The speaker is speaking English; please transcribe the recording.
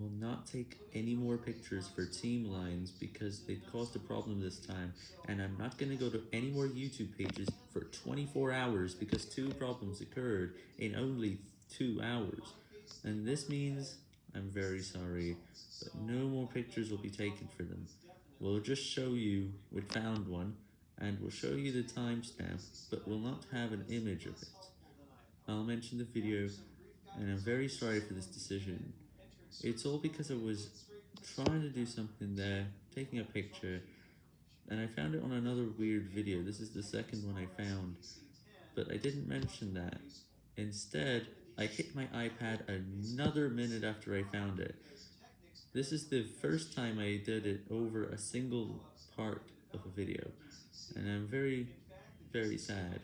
will not take any more pictures for team lines because they caused a problem this time, and I'm not going to go to any more YouTube pages for 24 hours because two problems occurred in only two hours, and this means I'm very sorry, but no more pictures will be taken for them. We'll just show you we found one, and we'll show you the timestamp, but we'll not have an image of it. I'll mention the video, and I'm very sorry for this decision. It's all because I was trying to do something there, taking a picture, and I found it on another weird video. This is the second one I found, but I didn't mention that. Instead, I hit my iPad another minute after I found it. This is the first time I did it over a single part of a video, and I'm very, very sad.